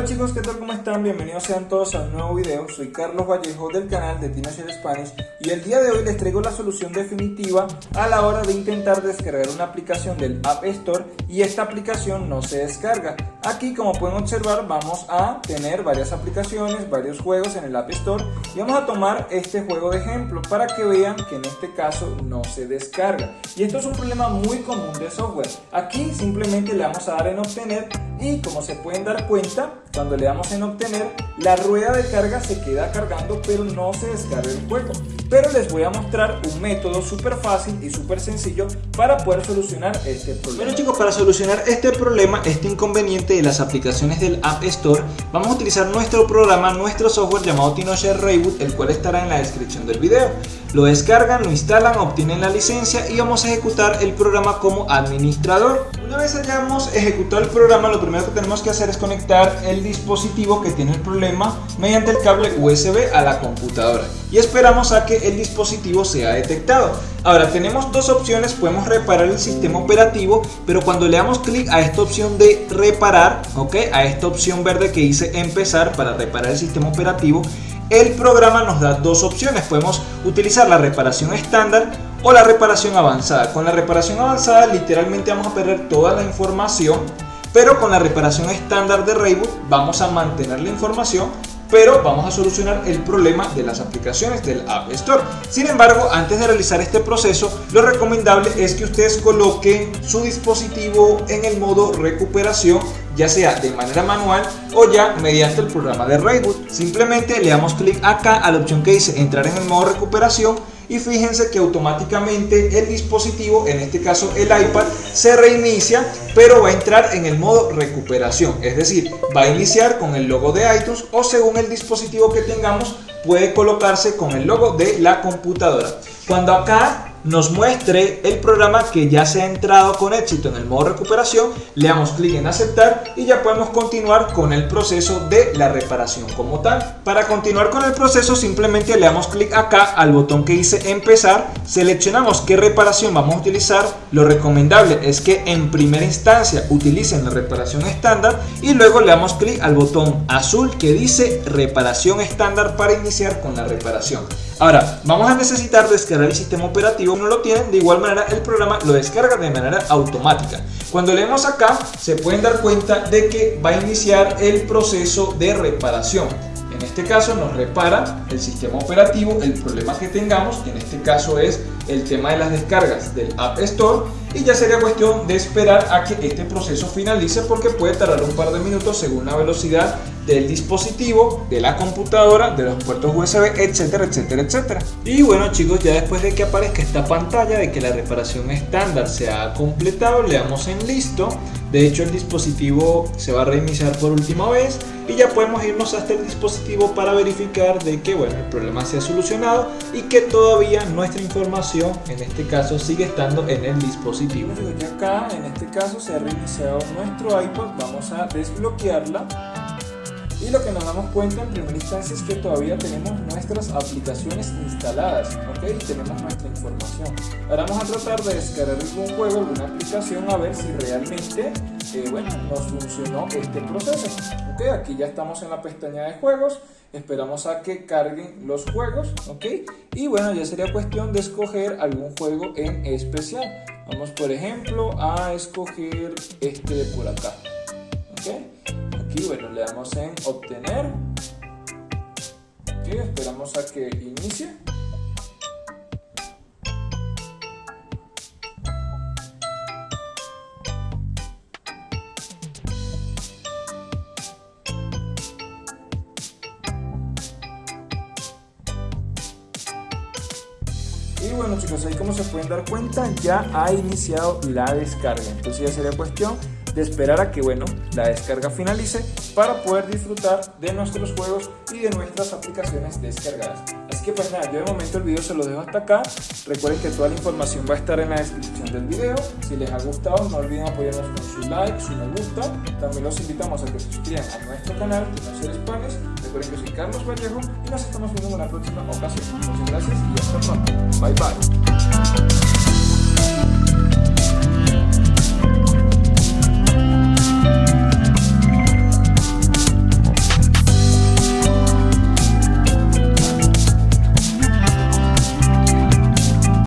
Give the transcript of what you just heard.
Hola chicos, ¿qué tal? ¿Cómo están? Bienvenidos sean todos a un nuevo video. Soy Carlos Vallejo del canal de Teenager Spanish y el día de hoy les traigo la solución definitiva a la hora de intentar descargar una aplicación del App Store y esta aplicación no se descarga. Aquí como pueden observar vamos a tener varias aplicaciones, varios juegos en el App Store y vamos a tomar este juego de ejemplo para que vean que en este caso no se descarga. Y esto es un problema muy común de software. Aquí simplemente le vamos a dar en obtener y como se pueden dar cuenta cuando le damos en obtener, la rueda de carga se queda cargando pero no se descarga el juego. Pero les voy a mostrar un método súper fácil y súper sencillo para poder solucionar este problema. Bueno chicos, para solucionar este problema, este inconveniente de las aplicaciones del App Store, vamos a utilizar nuestro programa, nuestro software llamado TinoShare Reboot, el cual estará en la descripción del video. Lo descargan, lo instalan, obtienen la licencia y vamos a ejecutar el programa como administrador. Una vez hayamos ejecutado el programa, lo primero que tenemos que hacer es conectar el dispositivo que tiene el problema mediante el cable USB a la computadora y esperamos a que el dispositivo sea detectado. Ahora tenemos dos opciones, podemos reparar el sistema operativo, pero cuando le damos clic a esta opción de reparar, ¿ok? a esta opción verde que dice empezar para reparar el sistema operativo, el programa nos da dos opciones. Podemos utilizar la reparación estándar o la reparación avanzada. Con la reparación avanzada literalmente vamos a perder toda la información, pero con la reparación estándar de Reboot vamos a mantener la información pero vamos a solucionar el problema de las aplicaciones del App Store. Sin embargo, antes de realizar este proceso, lo recomendable es que ustedes coloquen su dispositivo en el modo recuperación ya sea de manera manual o ya mediante el programa de Reboot. Simplemente le damos clic acá a la opción que dice entrar en el modo recuperación y fíjense que automáticamente el dispositivo, en este caso el iPad, se reinicia pero va a entrar en el modo recuperación, es decir, va a iniciar con el logo de iTunes o según el dispositivo que tengamos puede colocarse con el logo de la computadora. Cuando acá nos muestre el programa que ya se ha entrado con éxito en el modo recuperación, le damos clic en aceptar y ya podemos continuar con el proceso de la reparación como tal. Para continuar con el proceso simplemente le damos clic acá al botón que dice empezar, seleccionamos qué reparación vamos a utilizar, lo recomendable es que en primera instancia utilicen la reparación estándar y luego le damos clic al botón azul que dice reparación estándar para iniciar con la reparación. Ahora, vamos a necesitar descargar el sistema operativo, no lo tienen, de igual manera el programa lo descarga de manera automática. Cuando leemos acá, se pueden dar cuenta de que va a iniciar el proceso de reparación. En este caso nos repara el sistema operativo, el problema que tengamos, en este caso es el tema de las descargas del App Store y ya sería cuestión de esperar a que este proceso finalice porque puede tardar un par de minutos según la velocidad del dispositivo, de la computadora, de los puertos USB, etcétera, etcétera, etcétera. Y bueno chicos, ya después de que aparezca esta pantalla de que la reparación estándar se ha completado, le damos en listo. De hecho el dispositivo se va a reiniciar por última vez y ya podemos irnos hasta el dispositivo para verificar de que bueno, el problema se ha solucionado y que todavía nuestra información en este caso sigue estando en el dispositivo. Ya acá en este caso se ha reiniciado nuestro iPod, vamos a desbloquearla y lo que nos damos cuenta en primera instancia es que todavía tenemos nuestras aplicaciones instaladas, ¿ok? Tenemos nuestra información. Ahora vamos a tratar de descargar algún juego, alguna aplicación, a ver si realmente, eh, bueno, nos funcionó este proceso. ¿Ok? Aquí ya estamos en la pestaña de juegos, esperamos a que carguen los juegos, ¿ok? Y bueno, ya sería cuestión de escoger algún juego en especial. Vamos, por ejemplo, a escoger este de por acá, ¿ok? Aquí, bueno, le damos en obtener. y esperamos a que inicie. Y bueno chicos, ahí como se pueden dar cuenta ya ha iniciado la descarga. Entonces ya sería cuestión de esperar a que bueno, la descarga finalice para poder disfrutar de nuestros juegos y de nuestras aplicaciones descargadas. Así que pues nada, yo de momento el video se lo dejo hasta acá. Recuerden que toda la información va a estar en la descripción del video. Si les ha gustado, no olviden apoyarnos con su like, si les gusta. También los invitamos a que se suscriban a nuestro canal, que no España. Recuerden que soy Carlos Vallejo y nos estamos viendo en la próxima ocasión. Muchas gracias y hasta pronto. Bye bye.